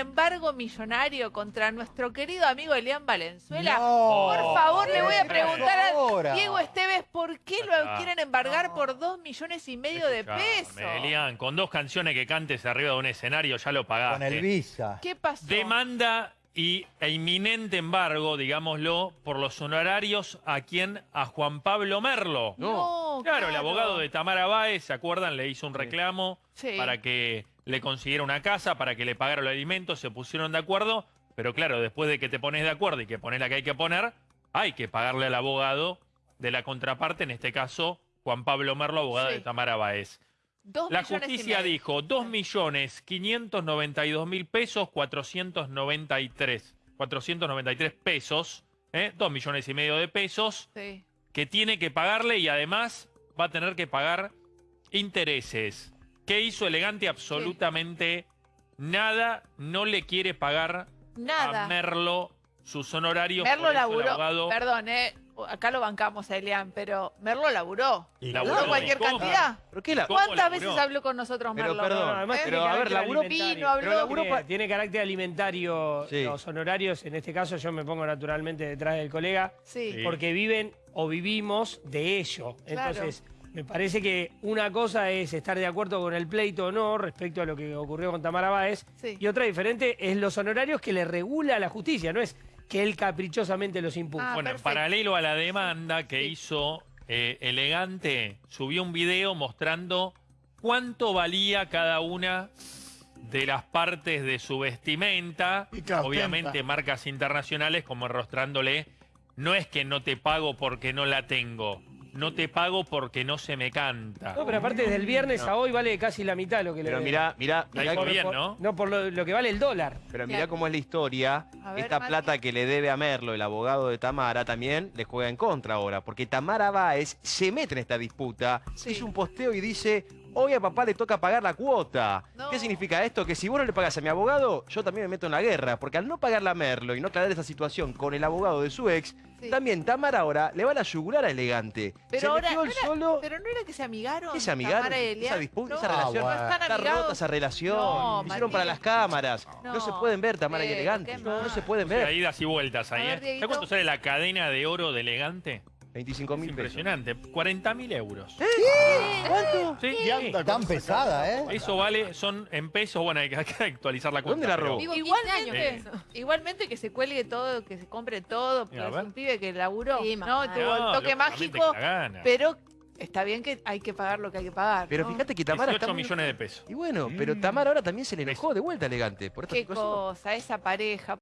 embargo millonario contra nuestro querido amigo Elian Valenzuela. No. Por favor, le voy a ¿Qué preguntar a? Diego Esteves por qué lo quieren embargar por dos millones y medio de pesos. Elian, con dos canciones que cantes arriba de un escenario ya lo pagaste. Con el Visa. ¿Qué pasó? Demanda y, e inminente embargo, digámoslo, por los honorarios a quien, a Juan Pablo Merlo. No, Claro, el abogado de Tamara Báez, ¿se acuerdan? Le hizo un reclamo Sí. para que le consiguiera una casa, para que le pagara los alimentos, se pusieron de acuerdo, pero claro, después de que te pones de acuerdo y que pones la que hay que poner, hay que pagarle al abogado de la contraparte, en este caso, Juan Pablo Merlo, abogado Sí. de Tamara Báez. Dos La justicia dijo 2.592.000 pesos, 493, 493 pesos, ¿eh? 2 millones y medio de pesos, Sí. que tiene que pagarle y además va a tener que pagar intereses. ¿Qué hizo Elegante? Absolutamente nada. No le quiere pagar Nada. a Merlo sus honorarios. Merlo por eso el laburó. abogado- Perdón, eh. Acá lo bancamos a Elian, pero Merlo laburó. Y ¿Laburó laburó, cualquier ¿cómo? cantidad? ¿Pero qué la- ¿Cómo ¿Cuántas laburó? veces habló con nosotros Pero, Merlo? perdón, ¿Eh? además, tiene pero, a ver, carácter laburó- alimentario. Vino, habló- Pero laburó Tiene, pa- tiene carácter alimentario Sí. los honorarios. En este caso yo me pongo naturalmente detrás del colega Sí. Sí. porque viven o vivimos de ello. Claro. Entonces, me parece que una cosa es estar de acuerdo con el pleito o no respecto a lo que ocurrió con Tamara Báez Sí. y otra diferente es los honorarios que le regula la justicia, no es que él caprichosamente los impuso. Ah, Bueno, en perfecto. paralelo a la demanda que Sí. hizo eh, Elegante, subió un video mostrando cuánto valía cada una de las partes de su vestimenta. Obviamente marcas internacionales como enrostrándole, no es que no te pago porque no la tengo, no te pago porque no se me canta. No, pero aparte desde el viernes a hoy vale casi la mitad lo que le Pero mirá, mirá, que- bien, ¿no? No, por lo, lo que vale el dólar. pero mirá cómo es la historia. Ver, Esta plata que le debe a Merlo, el abogado de Tamara, también le juega en contra ahora. Porque Tamara Báez se mete en esta disputa, Sí. hizo un posteo y dice, hoy a papá le toca pagar la cuota. No. ¿Qué significa esto? Que si vos no le pagas a mi abogado, yo también me meto en la guerra. Porque al no pagarle a Merlo y no aclarar esa situación con el abogado de su ex, Sí. también Tamara ahora le van a yugular a Elegante. Pero se ahora- metió él no era- solo... Pero no era que se amigaron. ¿Qué se amigaron? Esa disputa, No, esa relación. No están Está rota esa relación. No, Lo hicieron para las cámaras. No, No, se pueden ver Tamara y Elegante. No, se pueden O sea, ver. idas y vueltas ahí. Ver, ¿eh? ¿Sabes cuánto sale la cadena de oro de Elegante? 25 Es mil pesos. impresionante, 40 mil euros. ¿Cuánto? Sí, Sí. anda Tan pesada, ¿eh? Eso vale, son en pesos, bueno, hay que, hay que actualizar la cuenta. ¿Dónde la robó? Vivo 15 Igualmente, años con eso. igualmente que se cuelgue todo, que se compre todo, pero es ver. un pibe que laburó, Sí, ¿no? mamá. Tuvo el No, toque lógicamente mágico, que la gana. pero está bien que hay que pagar lo que hay que pagar. Pero ¿no? fíjate que Tamara 18 está muy- millones de pesos. Y bueno, pero Tamara ahora también se le enojó de vuelta Elegante por Qué cosa, esa pareja.